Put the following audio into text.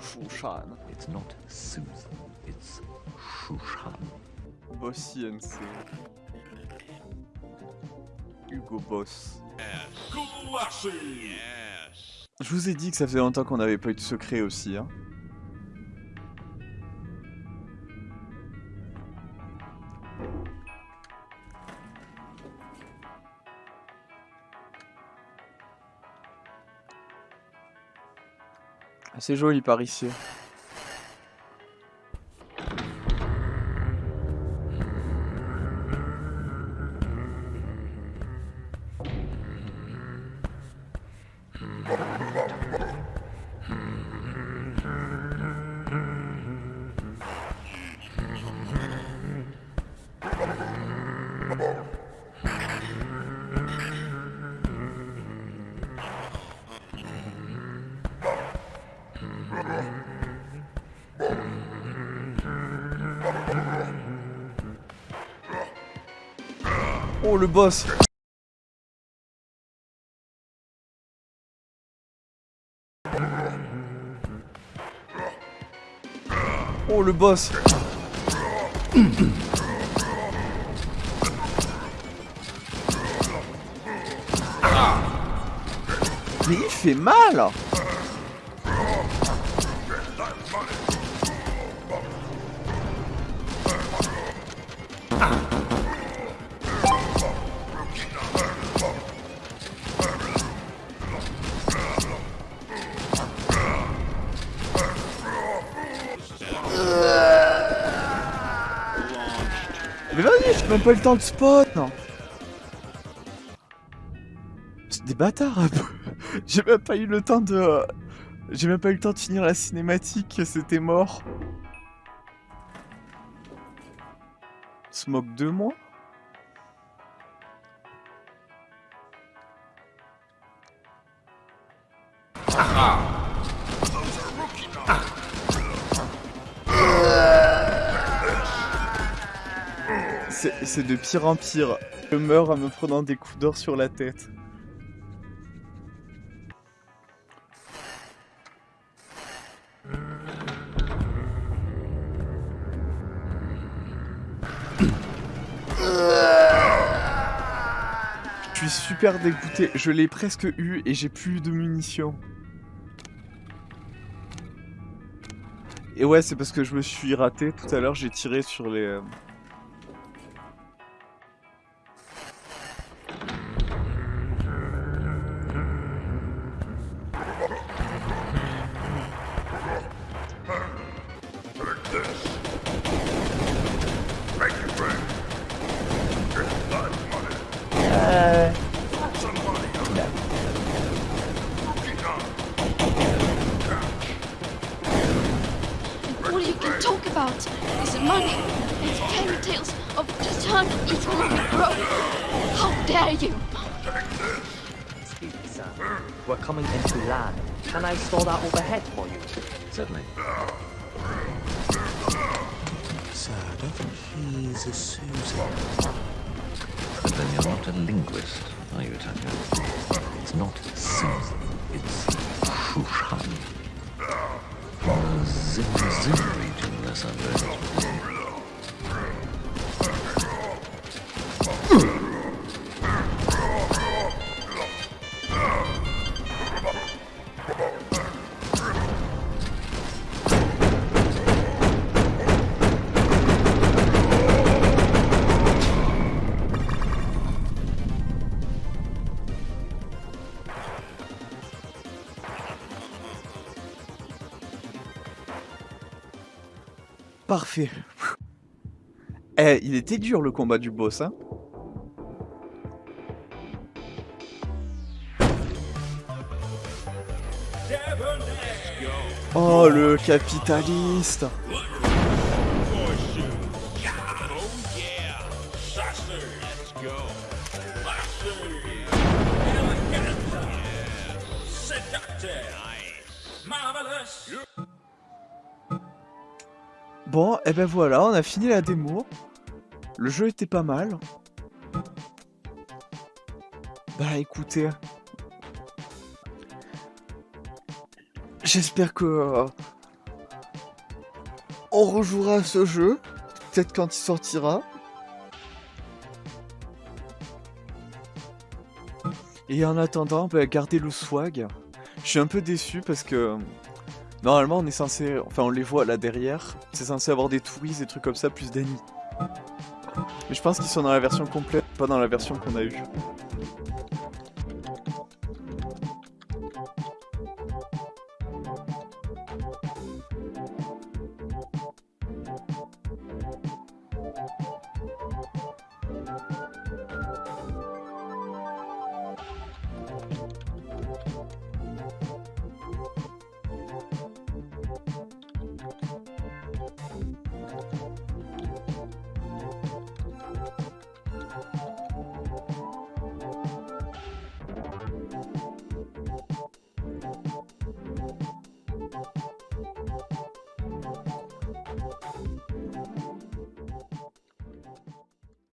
Shushan. It's not Susan, it's Shushan. Boss INC. Hugo Boss. Je vous ai dit que ça faisait longtemps qu'on n'avait pas eu de secret aussi. Hein. C'est joli par ici. Oh le boss. Oh le boss. Mais il fait mal même pas le temps de spot non. C'est des bâtards. J'ai même pas eu le temps de... J'ai même pas eu le temps de finir la cinématique, c'était mort. Se moque de moi C'est de pire en pire. Je meurs en me prenant des coups d'or sur la tête. Je suis super dégoûté. Je l'ai presque eu et j'ai plus de munitions. Et ouais, c'est parce que je me suis raté tout à l'heure. J'ai tiré sur les... All you can talk about is money and fairy tales of the time economic growth. How dare you! Excuse me, sir. We're coming into land. Can I store that overhead for you? Certainly. Sir, I don't think he's a Susan. Then you're not a linguist, are you, Tanya? It's not Susan, it's Shushan. Zim Zim region, Parfait. Eh, il était dur le combat du boss, hein. Oh, le capitaliste Bon, et ben voilà, on a fini la démo. Le jeu était pas mal. Bah écoutez. J'espère que... euh, on rejouera ce jeu. Peut-être quand il sortira. Et en attendant, bah, gardez le swag. Je suis un peu déçu parce que... Normalement, on est censé... Enfin, on les voit là derrière. C'est censé avoir des touristes, des trucs comme ça, plus d'ennemis. Mais je pense qu'ils sont dans la version complète, pas dans la version qu'on a eue.